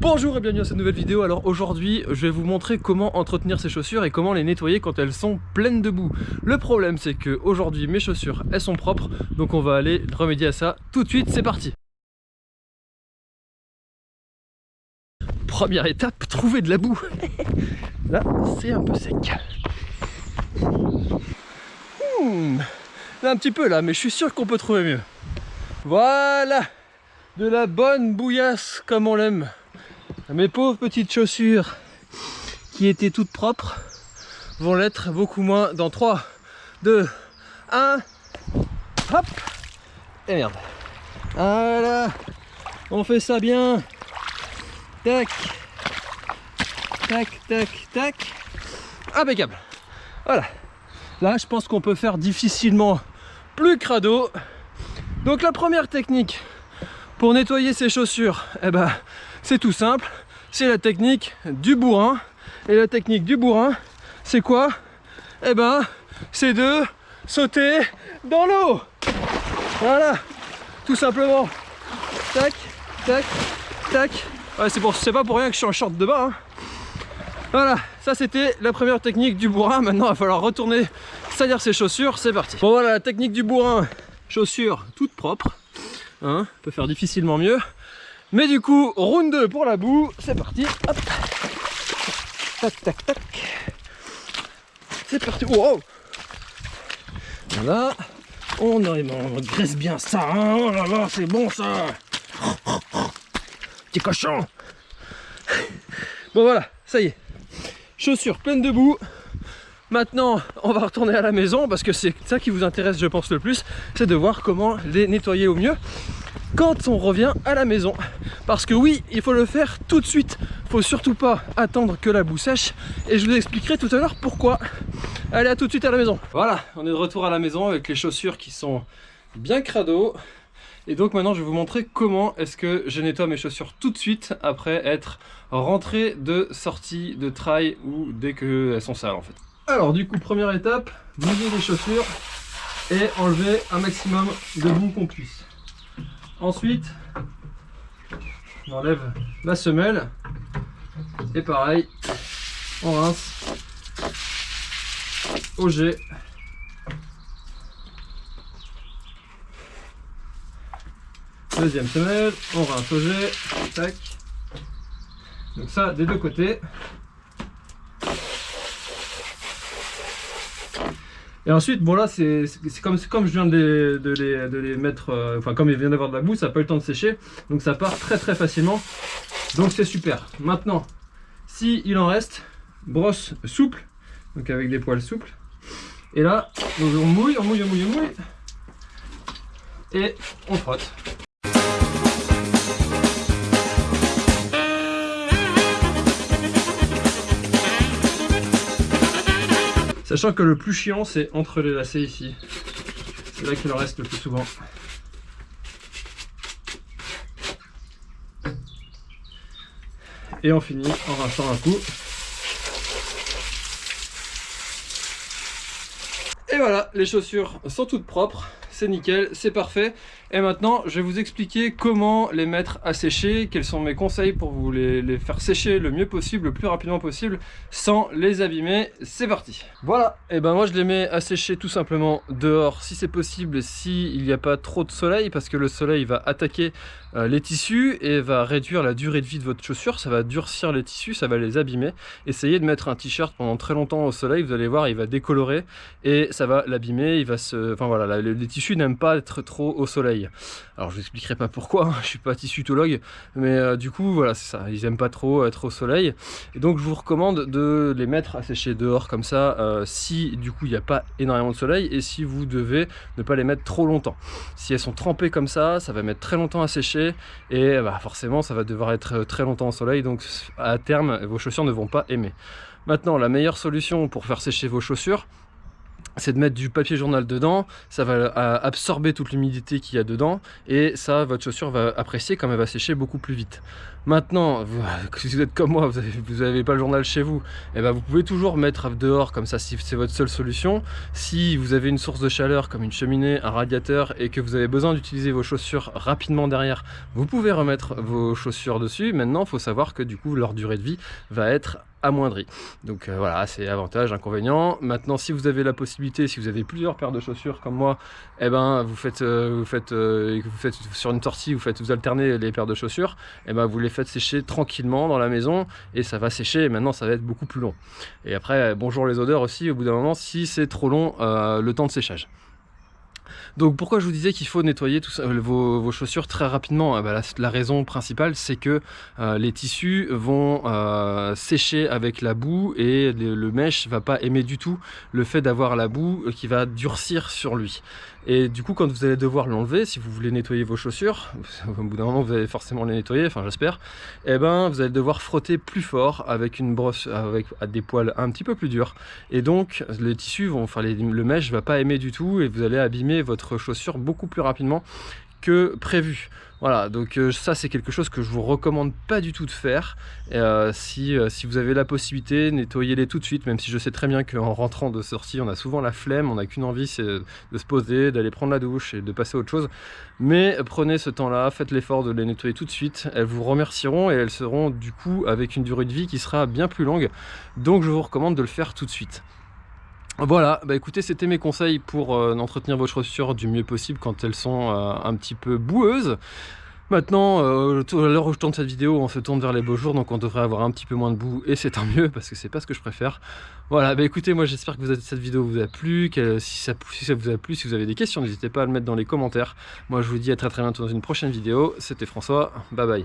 Bonjour et bienvenue à cette nouvelle vidéo. Alors aujourd'hui, je vais vous montrer comment entretenir ces chaussures et comment les nettoyer quand elles sont pleines de boue. Le problème, c'est que aujourd'hui mes chaussures, elles sont propres, donc on va aller remédier à ça tout de suite. C'est parti. Première étape, trouver de la boue. Là, c'est un peu sec. Hmm, un petit peu là, mais je suis sûr qu'on peut trouver mieux. Voilà, de la bonne bouillasse comme on l'aime. Mes pauvres petites chaussures qui étaient toutes propres vont l'être beaucoup moins dans 3, 2, 1, hop, et merde. Voilà, on fait ça bien. Tac, tac, tac, tac. Impeccable. Voilà. Là, je pense qu'on peut faire difficilement plus crado. Donc la première technique pour nettoyer ses chaussures, eh ben, c'est tout simple, c'est la technique du bourrin. Et la technique du bourrin, c'est quoi? Eh ben, c'est de sauter dans l'eau. Voilà, tout simplement. Tac, tac, tac. Ouais, c'est pas pour rien que je suis en short de bain. Hein. Voilà, ça c'était la première technique du bourrin. Maintenant, il va falloir retourner salir ses chaussures. C'est parti. Bon voilà, la technique du bourrin. Chaussures toutes propres. Hein, on peut faire difficilement mieux. Mais du coup, round 2 pour la boue, c'est parti. Hop. Tac, tac, tac. C'est parti. Wow. Voilà. On, on graisse bien ça. Hein. Oh là là, c'est bon ça. Petit cochon. Bon voilà, ça y est. Chaussures pleines de boue. Maintenant, on va retourner à la maison parce que c'est ça qui vous intéresse, je pense, le plus. C'est de voir comment les nettoyer au mieux quand on revient à la maison. Parce que oui, il faut le faire tout de suite. Faut surtout pas attendre que la boue sèche. Et je vous expliquerai tout à l'heure pourquoi. Allez, à tout de suite à la maison. Voilà, on est de retour à la maison avec les chaussures qui sont bien crado. Et donc maintenant, je vais vous montrer comment est-ce que je nettoie mes chaussures tout de suite après être rentré de sortie de trail ou dès qu'elles sont sales en fait. Alors du coup, première étape, mouiller les chaussures et enlever un maximum de boue qu'on puisse. Ensuite, on enlève la semelle. Et pareil, on rince au jet. Deuxième semelle, on rince au jet. Tac. Donc ça des deux côtés. Et ensuite, bon là, c'est comme, comme je viens de les, de les, mettre, euh, enfin comme il vient d'avoir de la boue, ça n'a pas eu le temps de sécher, donc ça part très très facilement. Donc c'est super. Maintenant, si il en reste, brosse souple, donc avec des poils souples. Et là, on mouille, on mouille, on mouille, on mouille. Et on frotte. Sachant que le plus chiant, c'est entre les lacets ici. C'est là qu'il en reste le plus souvent. Et on finit en rinçant un coup. Et voilà, les chaussures sont toutes propres c'est nickel, c'est parfait. Et maintenant, je vais vous expliquer comment les mettre à sécher, quels sont mes conseils pour vous les, faire sécher le mieux possible, le plus rapidement possible, sans les abîmer. C'est parti Voilà, et ben moi je les mets à sécher tout simplement dehors, si c'est possible, s'il n'y a pas trop de soleil, parce que le soleil va attaquer euh, les tissus et va réduire la durée de vie de votre chaussure, ça va durcir les tissus, ça va les abîmer. Essayez de mettre un t-shirt pendant très longtemps au soleil, vous allez voir, il va décolorer et ça va l'abîmer, il va se... Enfin voilà, les tissus n'aime pas être trop au soleil. Alors je vous expliquerai pas pourquoi, hein, je suis pas tissutologue, mais euh, du coup voilà c'est ça, ils aiment pas trop être au soleil. Et donc je vous recommande de les mettre à sécher dehors comme ça, euh, si du coup il n'y a pas énormément de soleil et si vous devez ne pas les mettre trop longtemps. Si elles sont trempées comme ça, ça va mettre très longtemps à sécher et bah, forcément ça va devoir être très longtemps au soleil, donc à terme vos chaussures ne vont pas aimer. Maintenant la meilleure solution pour faire sécher vos chaussures, c'est de mettre du papier journal dedans, ça va absorber toute l'humidité qu'il y a dedans et ça, votre chaussure va apprécier comme elle va sécher beaucoup plus vite. Maintenant, si vous êtes comme moi, vous n'avez pas le journal chez vous, et eh ben vous pouvez toujours mettre dehors comme ça si c'est votre seule solution. Si vous avez une source de chaleur comme une cheminée, un radiateur et que vous avez besoin d'utiliser vos chaussures rapidement derrière, vous pouvez remettre vos chaussures dessus. Maintenant, il faut savoir que du coup, leur durée de vie va être amoindri. Donc euh, voilà, c'est avantage, inconvénient. Maintenant, si vous avez la possibilité, si vous avez plusieurs paires de chaussures comme moi, eh ben vous faites, euh, vous faites, euh, vous faites sur une sortie, vous faites, vous alternez les paires de chaussures, eh ben vous les faites sécher tranquillement dans la maison et ça va sécher. Maintenant, ça va être beaucoup plus long. Et après, bonjour les odeurs aussi. Au bout d'un moment, si c'est trop long, le temps de séchage. Donc pourquoi je vous disais qu'il faut nettoyer euh, vos, chaussures très rapidement? Ah bah, la, raison principale c'est que euh, les tissus vont euh, sécher avec la boue et le, le mèche va pas aimer du tout le fait d'avoir la boue qui va durcir sur lui. Et du coup, quand vous allez devoir l'enlever, si vous voulez nettoyer vos chaussures, au bout d'un moment, vous allez forcément les nettoyer, enfin j'espère, eh ben vous allez devoir frotter plus fort avec une brosse, avec des poils un petit peu plus durs. Et donc, les tissus vont, enfin le mèche va pas aimer du tout et vous allez abîmer votre chaussure beaucoup plus rapidement que prévu. Voilà, donc euh, ça c'est quelque chose que je vous recommande pas du tout de faire. Euh, si, euh, si, vous avez la possibilité, nettoyez-les tout de suite, même si je sais très bien qu'en rentrant de sortie, on a souvent la flemme, on n'a qu'une envie, c'est de se poser, d'aller prendre la douche et de passer à autre chose. Mais prenez ce temps-là, faites l'effort de les nettoyer tout de suite, elles vous remercieront et elles seront du coup avec une durée de vie qui sera bien plus longue. Donc je vous recommande de le faire tout de suite. Voilà, bah écoutez, c'était mes conseils pour euh, entretenir vos chaussures du mieux possible quand elles sont euh, un petit peu boueuses. Maintenant, euh, à l'heure où je tourne cette vidéo, on se tourne vers les beaux jours, donc on devrait avoir un petit peu moins de boue, et c'est tant mieux, parce que c'est pas ce que je préfère. Voilà, bah écoutez, moi j'espère que cette vidéo vous a plu, que si ça, si ça vous a plu, si vous avez des questions, n'hésitez pas à le mettre dans les commentaires. Moi je vous dis à très très bientôt dans une prochaine vidéo, c'était François, bye bye.